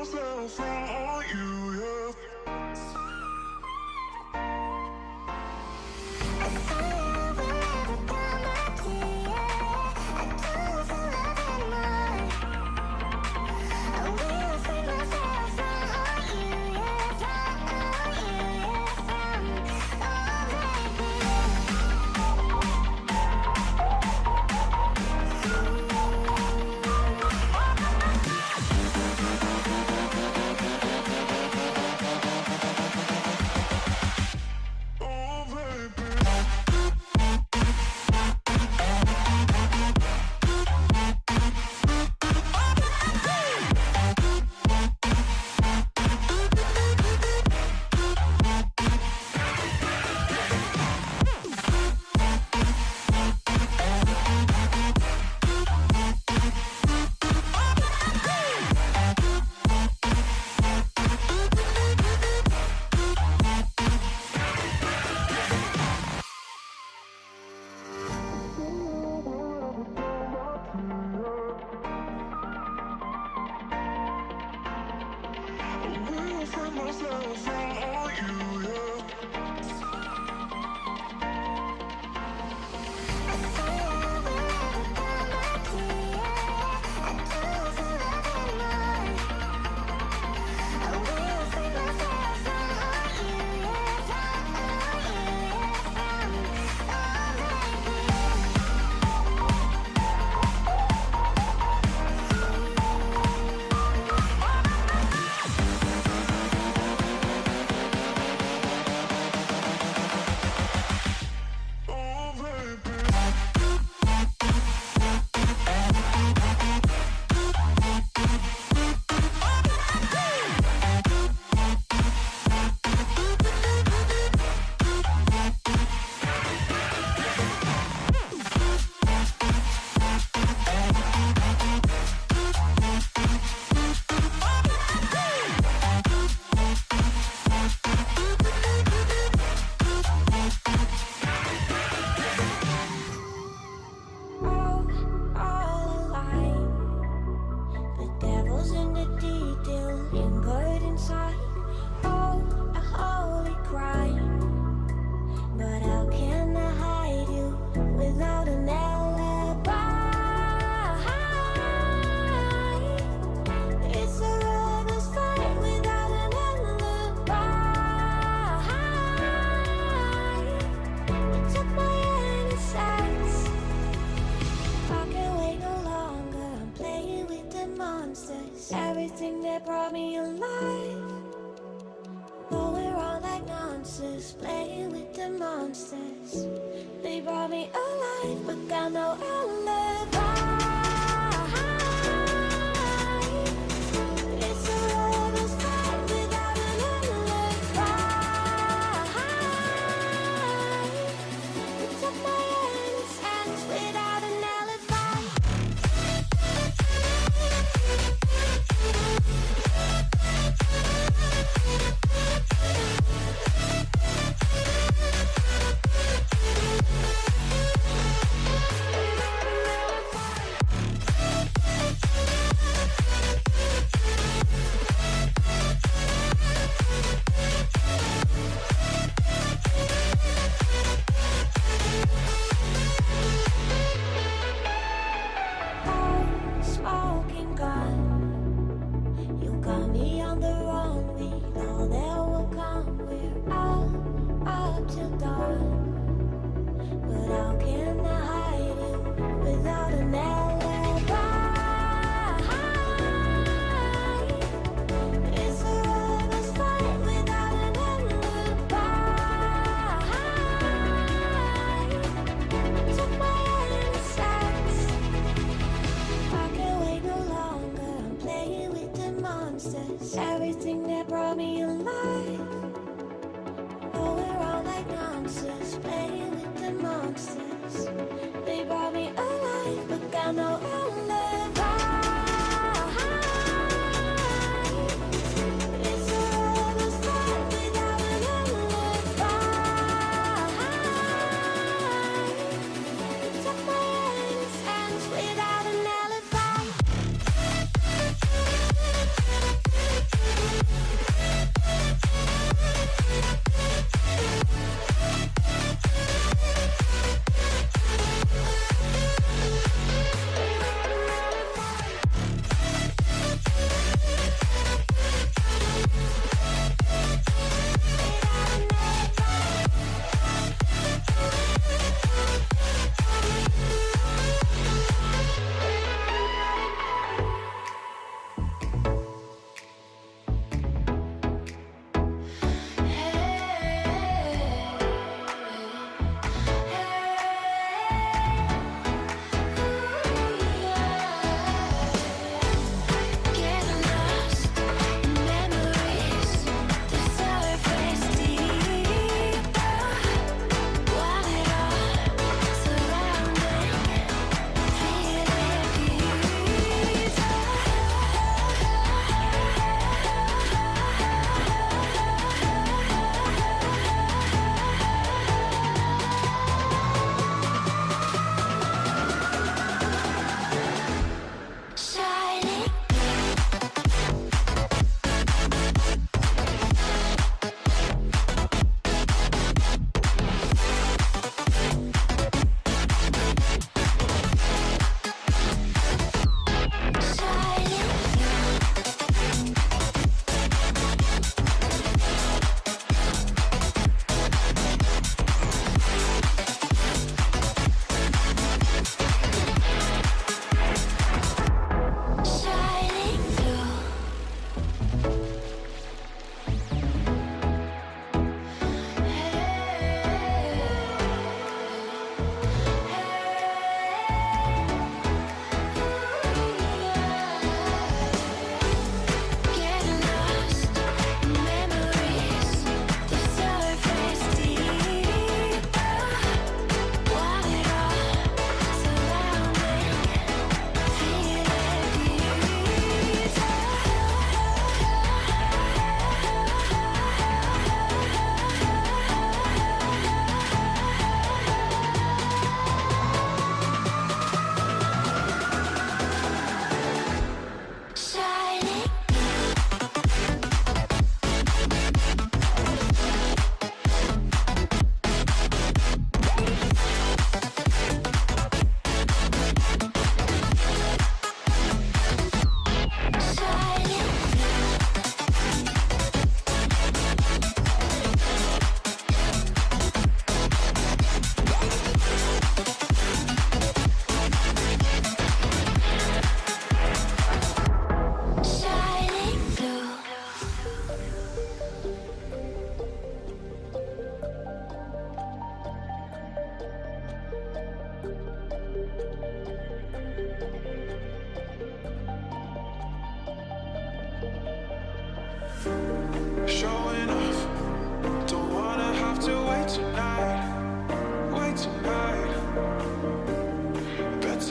goes from home. thing that brought me alive. Though we're all like monsters, playing with the monsters. They brought me alive, but got no alive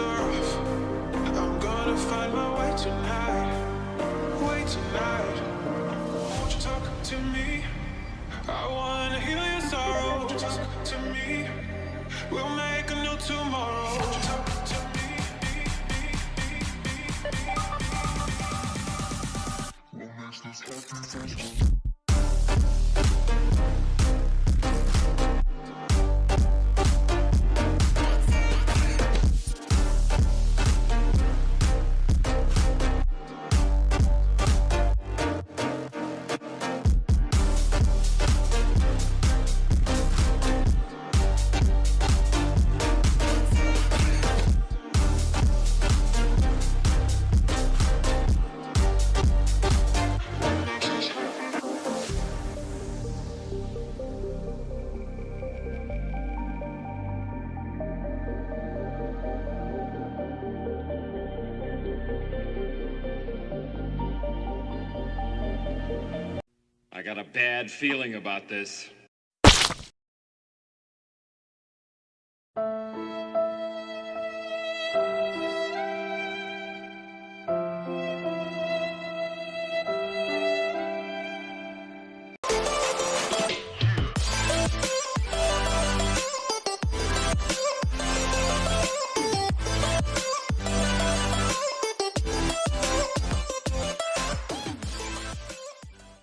I'm gonna find my way tonight, way tonight. Won't you talk to me? I wanna heal your sorrow. Talk to me? We'll make a new tomorrow. Talk to me? Got a bad feeling about this.